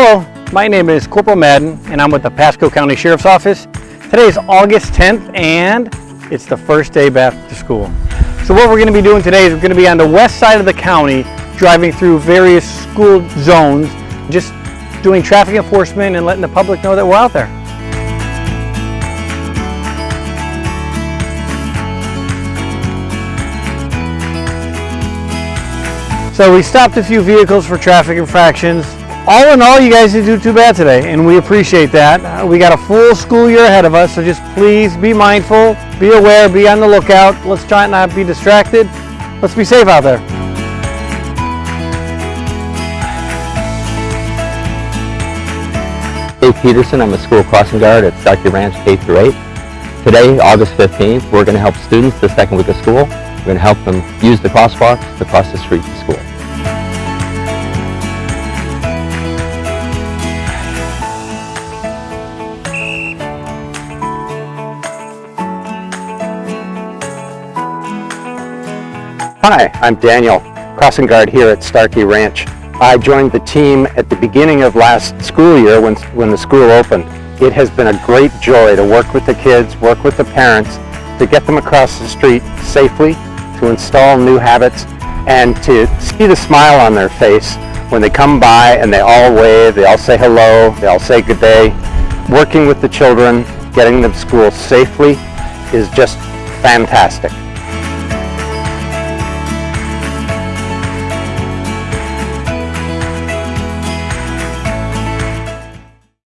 Hello, my name is Corporal Madden and I'm with the Pasco County Sheriff's Office. Today is August 10th and it's the first day back to school. So what we're going to be doing today is we're going to be on the west side of the county driving through various school zones, just doing traffic enforcement and letting the public know that we're out there. So we stopped a few vehicles for traffic infractions. All in all, you guys didn't do too bad today, and we appreciate that. Uh, we got a full school year ahead of us, so just please be mindful, be aware, be on the lookout. Let's try not be distracted. Let's be safe out there. Dave Peterson, I'm a school crossing guard at Starkey Ranch K-8. Today, August 15th, we're going to help students the second week of school. We're going to help them use the crosswalks to cross the street to school. Hi, I'm Daniel, crossing guard here at Starkey Ranch. I joined the team at the beginning of last school year when, when the school opened. It has been a great joy to work with the kids, work with the parents, to get them across the street safely, to install new habits, and to see the smile on their face when they come by and they all wave, they all say hello, they all say good day. Working with the children, getting them to school safely is just fantastic.